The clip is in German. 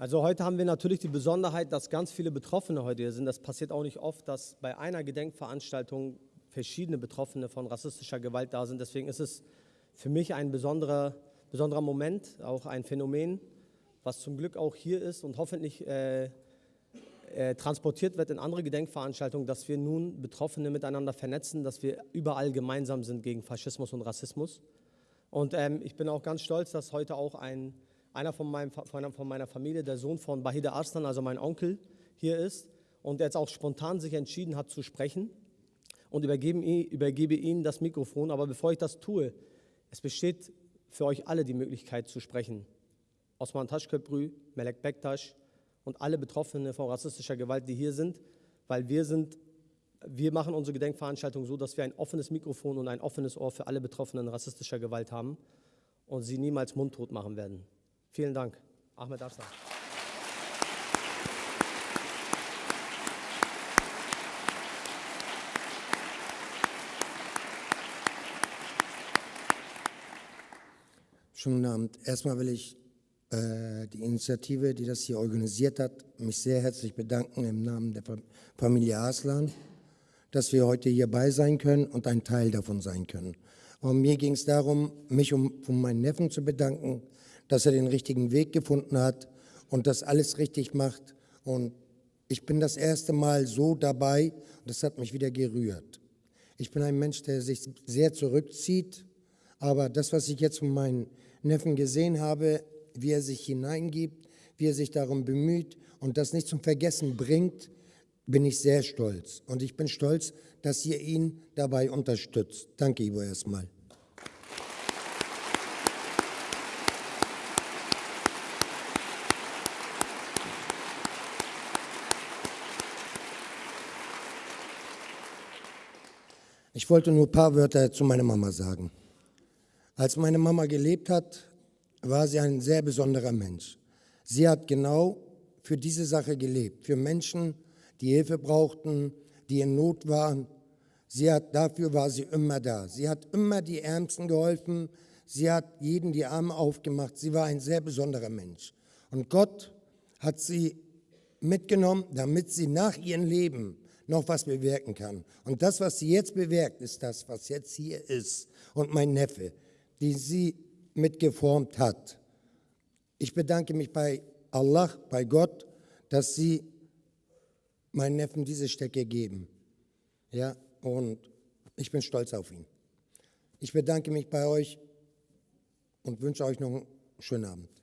Also heute haben wir natürlich die Besonderheit, dass ganz viele Betroffene heute hier sind. Das passiert auch nicht oft, dass bei einer Gedenkveranstaltung verschiedene Betroffene von rassistischer Gewalt da sind. Deswegen ist es für mich ein besonderer, besonderer Moment, auch ein Phänomen, was zum Glück auch hier ist und hoffentlich äh, äh, transportiert wird in andere Gedenkveranstaltungen, dass wir nun Betroffene miteinander vernetzen, dass wir überall gemeinsam sind gegen Faschismus und Rassismus. Und ähm, ich bin auch ganz stolz, dass heute auch ein einer von, meinem, von meiner Familie, der Sohn von Bahide Arslan, also mein Onkel, hier ist und jetzt auch spontan sich entschieden hat zu sprechen und übergebe, übergebe Ihnen das Mikrofon. Aber bevor ich das tue, es besteht für euch alle die Möglichkeit zu sprechen. Osman Taschköprü, Melek Bektaş und alle Betroffenen von rassistischer Gewalt, die hier sind, weil wir sind, wir machen unsere Gedenkveranstaltung so, dass wir ein offenes Mikrofon und ein offenes Ohr für alle Betroffenen rassistischer Gewalt haben und sie niemals mundtot machen werden. Vielen Dank. Ahmed Arslan. Schönen Abend. Erstmal will ich äh, die Initiative, die das hier organisiert hat, mich sehr herzlich bedanken im Namen der Familie Arslan, dass wir heute hierbei sein können und ein Teil davon sein können. Und mir ging es darum, mich um, um meinen Neffen zu bedanken, dass er den richtigen Weg gefunden hat und das alles richtig macht. Und ich bin das erste Mal so dabei und das hat mich wieder gerührt. Ich bin ein Mensch, der sich sehr zurückzieht, aber das, was ich jetzt von meinen Neffen gesehen habe, wie er sich hineingibt, wie er sich darum bemüht und das nicht zum Vergessen bringt, bin ich sehr stolz. Und ich bin stolz, dass ihr ihn dabei unterstützt. Danke, Ivo, erstmal. Ich wollte nur ein paar Wörter zu meiner Mama sagen. Als meine Mama gelebt hat, war sie ein sehr besonderer Mensch. Sie hat genau für diese Sache gelebt, für Menschen, die Hilfe brauchten, die in Not waren. Sie hat, dafür war sie immer da. Sie hat immer die Ärmsten geholfen. Sie hat jeden die Arme aufgemacht. Sie war ein sehr besonderer Mensch. Und Gott hat sie mitgenommen, damit sie nach ihrem Leben noch was bewirken kann. Und das, was sie jetzt bewirkt, ist das, was jetzt hier ist. Und mein Neffe, die sie mitgeformt hat. Ich bedanke mich bei Allah, bei Gott, dass sie meinen Neffen diese Stecke geben. Ja, und ich bin stolz auf ihn. Ich bedanke mich bei euch und wünsche euch noch einen schönen Abend.